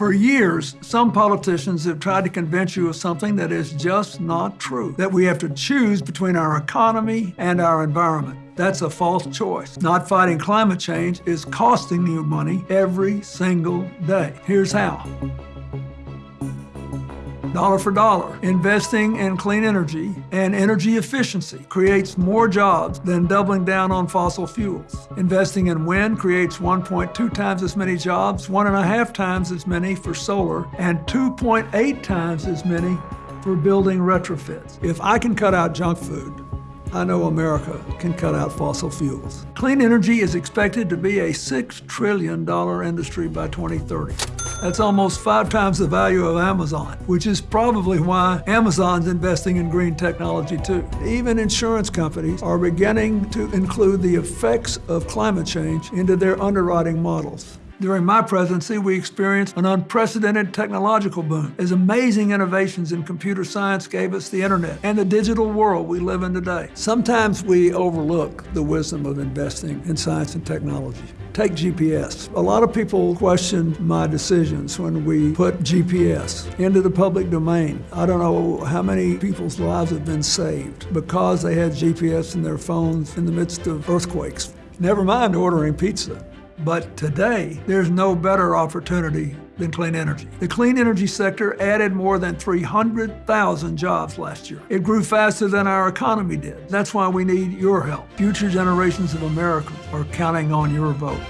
For years, some politicians have tried to convince you of something that is just not true, that we have to choose between our economy and our environment. That's a false choice. Not fighting climate change is costing you money every single day. Here's how dollar for dollar. Investing in clean energy and energy efficiency creates more jobs than doubling down on fossil fuels. Investing in wind creates 1.2 times as many jobs, one and a half times as many for solar, and 2.8 times as many for building retrofits. If I can cut out junk food, I know America can cut out fossil fuels. Clean energy is expected to be a $6 trillion industry by 2030. That's almost five times the value of Amazon, which is probably why Amazon's investing in green technology too. Even insurance companies are beginning to include the effects of climate change into their underwriting models. During my presidency, we experienced an unprecedented technological boom as amazing innovations in computer science gave us the internet and the digital world we live in today. Sometimes we overlook the wisdom of investing in science and technology. Take GPS. A lot of people question my decisions when we put GPS into the public domain. I don't know how many people's lives have been saved because they had GPS in their phones in the midst of earthquakes. Never mind ordering pizza. But today, there's no better opportunity than clean energy. The clean energy sector added more than 300,000 jobs last year. It grew faster than our economy did. That's why we need your help. Future generations of Americans are counting on your vote.